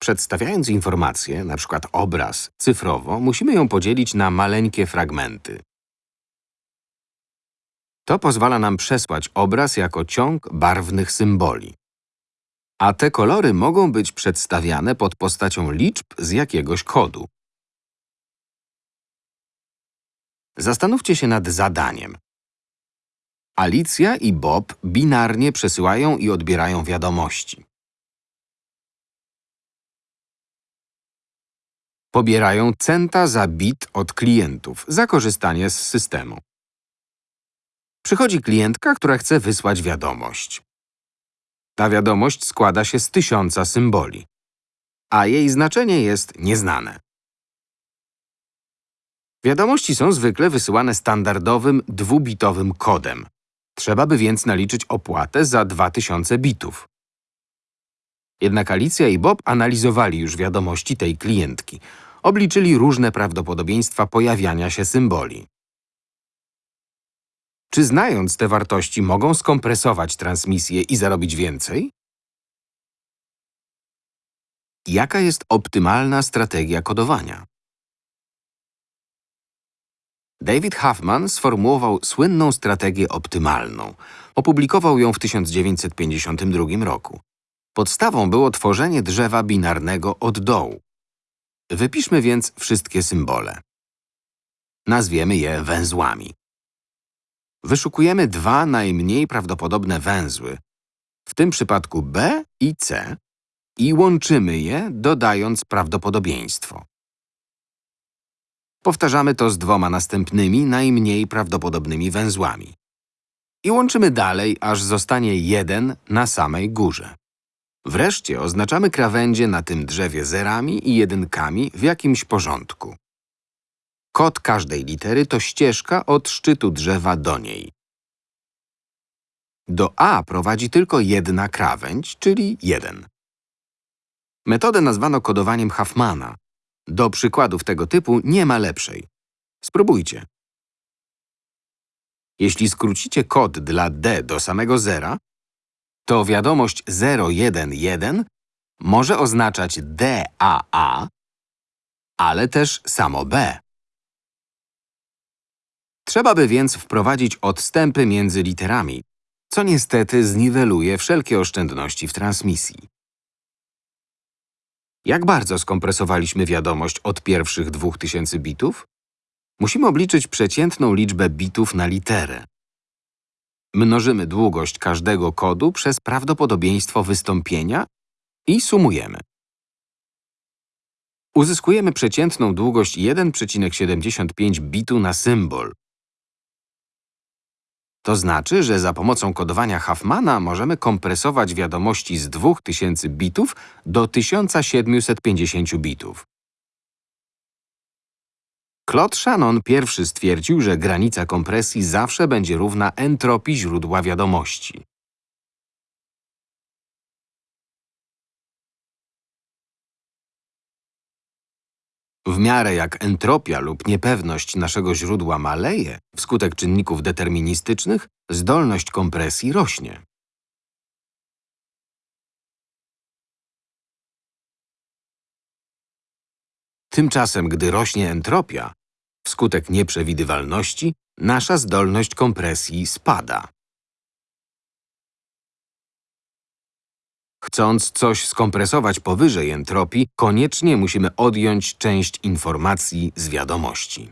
Przedstawiając informację, np. obraz, cyfrowo, musimy ją podzielić na maleńkie fragmenty. To pozwala nam przesłać obraz jako ciąg barwnych symboli. A te kolory mogą być przedstawiane pod postacią liczb z jakiegoś kodu. Zastanówcie się nad zadaniem. Alicja i Bob binarnie przesyłają i odbierają wiadomości. Pobierają centa za bit od klientów za korzystanie z systemu. Przychodzi klientka, która chce wysłać wiadomość. Ta wiadomość składa się z tysiąca symboli, a jej znaczenie jest nieznane. Wiadomości są zwykle wysyłane standardowym, dwubitowym kodem. Trzeba by więc naliczyć opłatę za 2000 bitów. Jednak Alicja i Bob analizowali już wiadomości tej klientki. Obliczyli różne prawdopodobieństwa pojawiania się symboli. Czy znając te wartości mogą skompresować transmisję i zarobić więcej? Jaka jest optymalna strategia kodowania? David Huffman sformułował słynną strategię optymalną. Opublikował ją w 1952 roku. Podstawą było tworzenie drzewa binarnego od dołu. Wypiszmy więc wszystkie symbole. Nazwiemy je węzłami. Wyszukujemy dwa najmniej prawdopodobne węzły, w tym przypadku B i C, i łączymy je, dodając prawdopodobieństwo. Powtarzamy to z dwoma następnymi, najmniej prawdopodobnymi węzłami. I łączymy dalej, aż zostanie jeden na samej górze. Wreszcie oznaczamy krawędzie na tym drzewie zerami i jedynkami w jakimś porządku. Kod każdej litery to ścieżka od szczytu drzewa do niej. Do A prowadzi tylko jedna krawędź, czyli 1. Metodę nazwano kodowaniem Huffmana. Do przykładów tego typu nie ma lepszej. Spróbujcie. Jeśli skrócicie kod dla D do samego zera, to wiadomość 011 może oznaczać DAA, ale też samo B. Trzeba by więc wprowadzić odstępy między literami, co niestety zniweluje wszelkie oszczędności w transmisji. Jak bardzo skompresowaliśmy wiadomość od pierwszych 2000 bitów? Musimy obliczyć przeciętną liczbę bitów na literę. Mnożymy długość każdego kodu przez prawdopodobieństwo wystąpienia i sumujemy. Uzyskujemy przeciętną długość 1,75 bitu na symbol. To znaczy, że za pomocą kodowania Huffmana możemy kompresować wiadomości z 2000 bitów do 1750 bitów. Claude Shannon pierwszy stwierdził, że granica kompresji zawsze będzie równa entropii źródła wiadomości. W miarę jak entropia lub niepewność naszego źródła maleje wskutek czynników deterministycznych, zdolność kompresji rośnie. Tymczasem, gdy rośnie entropia, wskutek nieprzewidywalności, nasza zdolność kompresji spada. Chcąc coś skompresować powyżej entropii, koniecznie musimy odjąć część informacji z wiadomości.